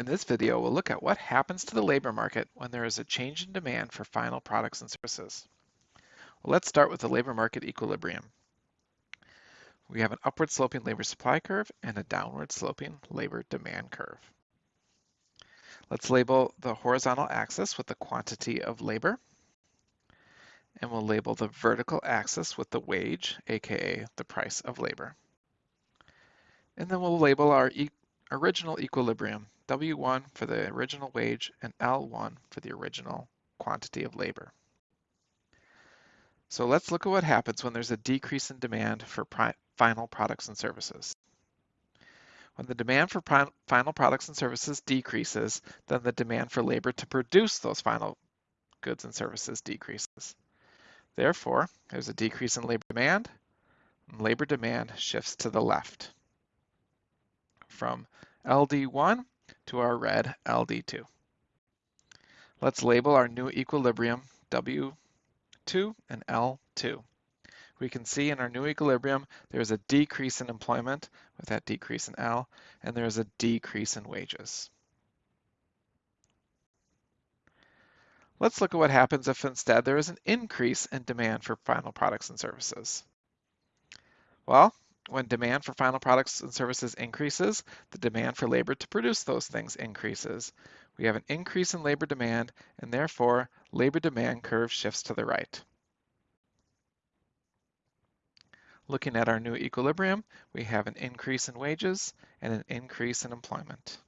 In this video, we'll look at what happens to the labor market when there is a change in demand for final products and services. Well, let's start with the labor market equilibrium. We have an upward sloping labor supply curve and a downward sloping labor demand curve. Let's label the horizontal axis with the quantity of labor. And we'll label the vertical axis with the wage, aka the price of labor. And then we'll label our e original equilibrium, W1 for the original wage and L1 for the original quantity of labor. So let's look at what happens when there's a decrease in demand for final products and services. When the demand for final products and services decreases, then the demand for labor to produce those final goods and services decreases. Therefore, there's a decrease in labor demand, and labor demand shifts to the left from LD1 to our red LD2. Let's label our new equilibrium W2 and L2. We can see in our new equilibrium, there's a decrease in employment with that decrease in L, and there's a decrease in wages. Let's look at what happens if instead there is an increase in demand for final products and services. Well, when demand for final products and services increases, the demand for labor to produce those things increases. We have an increase in labor demand, and therefore, labor demand curve shifts to the right. Looking at our new equilibrium, we have an increase in wages and an increase in employment.